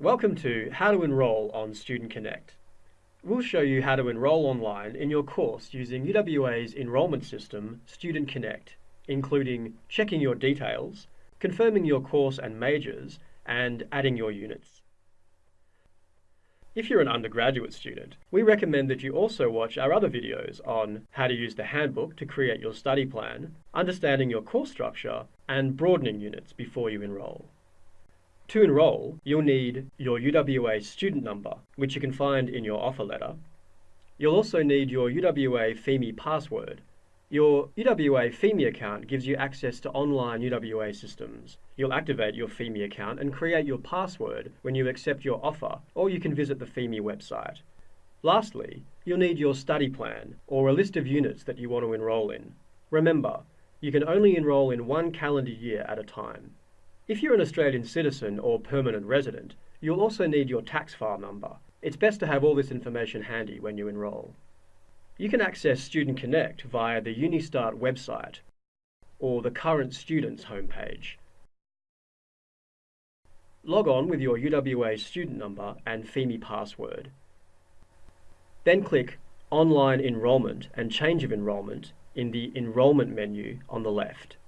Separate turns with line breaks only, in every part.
Welcome to How to Enroll on Student Connect. We'll show you how to enroll online in your course using UWA's enrolment system, Student Connect, including checking your details, confirming your course and majors, and adding your units. If you're an undergraduate student, we recommend that you also watch our other videos on how to use the handbook to create your study plan, understanding your course structure, and broadening units before you enroll. To enroll, you'll need your UWA student number, which you can find in your offer letter. You'll also need your UWA Pheme password. Your UWA Pheme account gives you access to online UWA systems. You'll activate your Pheme account and create your password when you accept your offer, or you can visit the Pheme website. Lastly, you'll need your study plan, or a list of units that you want to enroll in. Remember, you can only enroll in one calendar year at a time. If you're an Australian citizen or permanent resident, you'll also need your tax file number. It's best to have all this information handy when you enrol. You can access Student Connect via the Unistart website or the Current Students homepage. Log on with your UWA student number and Pheme password. Then click Online Enrolment and Change of Enrolment in the Enrolment menu on the left.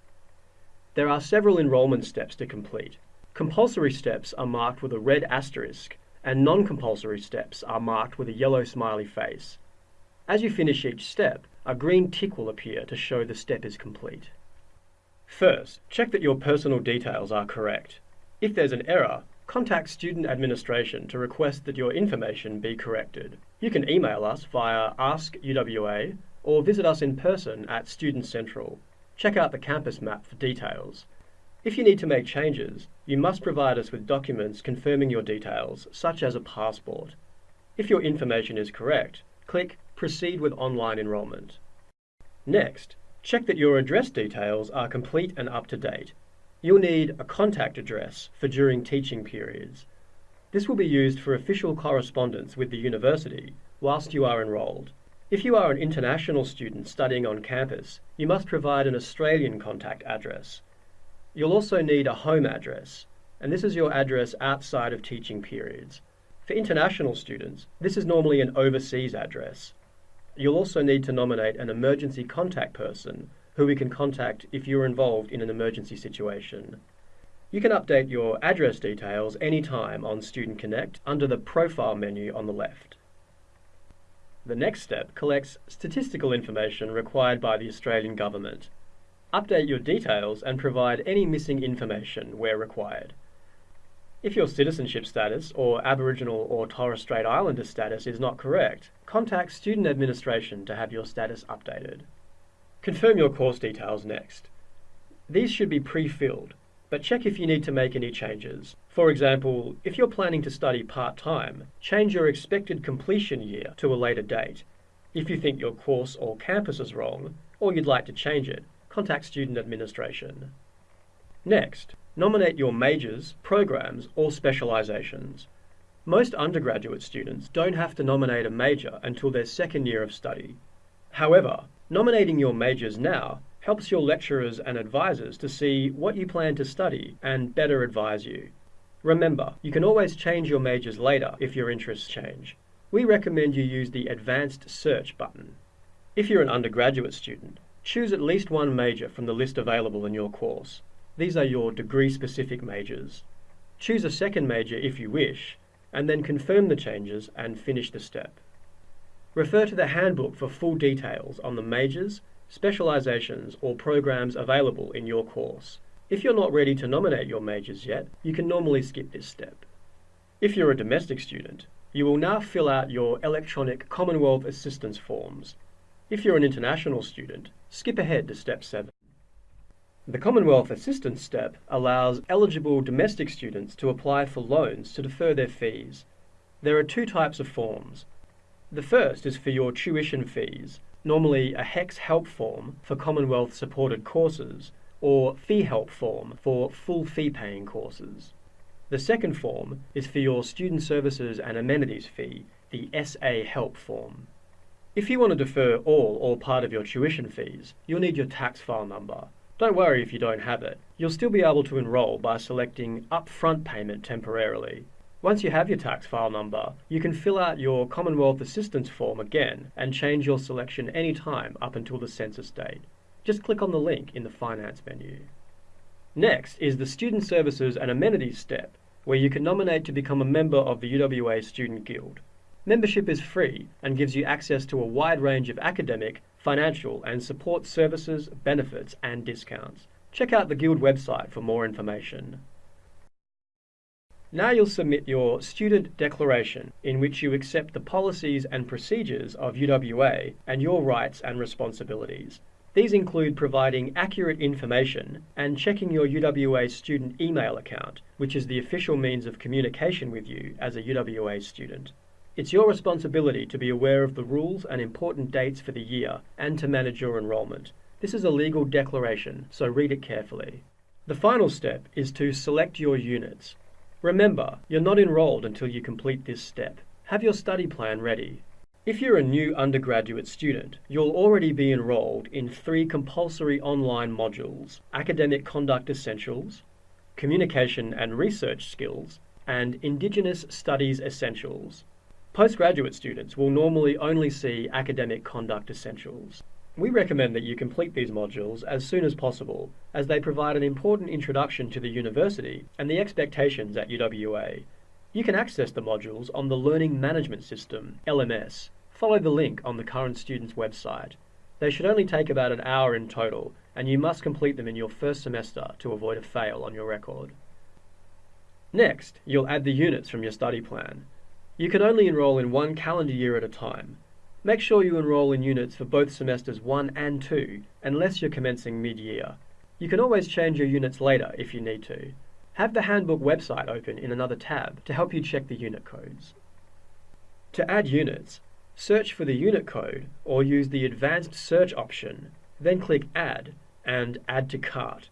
There are several enrolment steps to complete. Compulsory steps are marked with a red asterisk and non-compulsory steps are marked with a yellow smiley face. As you finish each step, a green tick will appear to show the step is complete. First, check that your personal details are correct. If there's an error, contact Student Administration to request that your information be corrected. You can email us via AskUWA or visit us in person at Student Central. Check out the campus map for details. If you need to make changes, you must provide us with documents confirming your details, such as a passport. If your information is correct, click Proceed with online enrolment. Next, check that your address details are complete and up to date. You'll need a contact address for during teaching periods. This will be used for official correspondence with the university whilst you are enrolled. If you are an international student studying on campus, you must provide an Australian contact address. You'll also need a home address, and this is your address outside of teaching periods. For international students, this is normally an overseas address. You'll also need to nominate an emergency contact person who we can contact if you're involved in an emergency situation. You can update your address details anytime on Student Connect under the Profile menu on the left. The next step collects statistical information required by the Australian Government. Update your details and provide any missing information where required. If your citizenship status or Aboriginal or Torres Strait Islander status is not correct, contact Student Administration to have your status updated. Confirm your course details next. These should be pre-filled, but check if you need to make any changes. For example, if you're planning to study part-time, change your expected completion year to a later date. If you think your course or campus is wrong, or you'd like to change it, contact Student Administration. Next, nominate your majors, programs, or specialisations. Most undergraduate students don't have to nominate a major until their second year of study. However, nominating your majors now helps your lecturers and advisors to see what you plan to study and better advise you. Remember, you can always change your majors later if your interests change. We recommend you use the Advanced Search button. If you're an undergraduate student, choose at least one major from the list available in your course. These are your degree-specific majors. Choose a second major if you wish, and then confirm the changes and finish the step. Refer to the handbook for full details on the majors, specialisations or programs available in your course. If you're not ready to nominate your majors yet, you can normally skip this step. If you're a domestic student, you will now fill out your electronic Commonwealth Assistance forms. If you're an international student, skip ahead to step 7. The Commonwealth Assistance step allows eligible domestic students to apply for loans to defer their fees. There are two types of forms. The first is for your tuition fees, normally a HECS help form for Commonwealth supported courses or fee help form for full fee paying courses. The second form is for your student services and amenities fee, the SA help form. If you want to defer all or part of your tuition fees, you'll need your tax file number. Don't worry if you don't have it. You'll still be able to enrol by selecting upfront payment temporarily. Once you have your tax file number, you can fill out your Commonwealth Assistance form again and change your selection any time up until the census date. Just click on the link in the Finance menu. Next is the Student Services and Amenities step, where you can nominate to become a member of the UWA Student Guild. Membership is free and gives you access to a wide range of academic, financial, and support services, benefits, and discounts. Check out the Guild website for more information. Now you'll submit your student declaration in which you accept the policies and procedures of UWA and your rights and responsibilities. These include providing accurate information and checking your UWA student email account, which is the official means of communication with you as a UWA student. It's your responsibility to be aware of the rules and important dates for the year and to manage your enrolment. This is a legal declaration, so read it carefully. The final step is to select your units. Remember, you're not enrolled until you complete this step. Have your study plan ready. If you're a new undergraduate student, you'll already be enrolled in three compulsory online modules, Academic Conduct Essentials, Communication and Research Skills, and Indigenous Studies Essentials. Postgraduate students will normally only see Academic Conduct Essentials. We recommend that you complete these modules as soon as possible, as they provide an important introduction to the university and the expectations at UWA. You can access the modules on the Learning Management System, LMS. Follow the link on the current student's website. They should only take about an hour in total, and you must complete them in your first semester to avoid a fail on your record. Next, you'll add the units from your study plan. You can only enrol in one calendar year at a time, Make sure you enrol in units for both semesters 1 and 2, unless you're commencing mid-year. You can always change your units later if you need to. Have the handbook website open in another tab to help you check the unit codes. To add units, search for the unit code or use the advanced search option, then click Add and Add to Cart.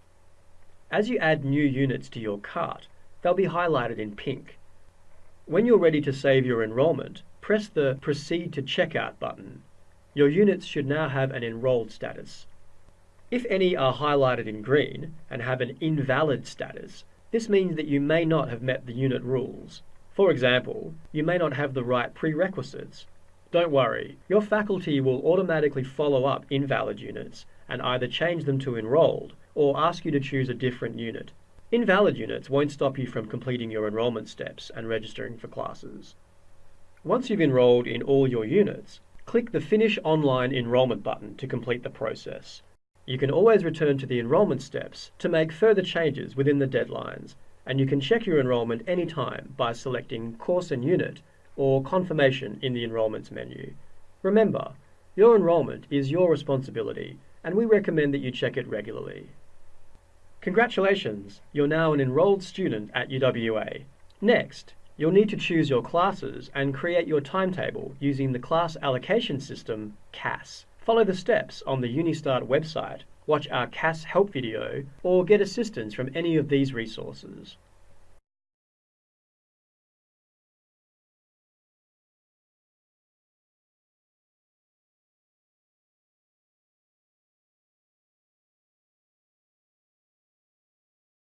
As you add new units to your cart, they'll be highlighted in pink. When you're ready to save your enrollment, press the Proceed to Checkout button. Your units should now have an enrolled status. If any are highlighted in green and have an invalid status, this means that you may not have met the unit rules. For example, you may not have the right prerequisites. Don't worry, your faculty will automatically follow up invalid units and either change them to enrolled or ask you to choose a different unit. Invalid units won't stop you from completing your enrollment steps and registering for classes. Once you've enrolled in all your units, click the Finish Online Enrolment button to complete the process. You can always return to the enrolment steps to make further changes within the deadlines, and you can check your enrollment anytime by selecting Course and Unit or Confirmation in the Enrolments menu. Remember, your enrolment is your responsibility, and we recommend that you check it regularly. Congratulations, you're now an enrolled student at UWA. Next, You'll need to choose your classes and create your timetable using the class allocation system, CAS. Follow the steps on the Unistart website, watch our CAS help video, or get assistance from any of these resources.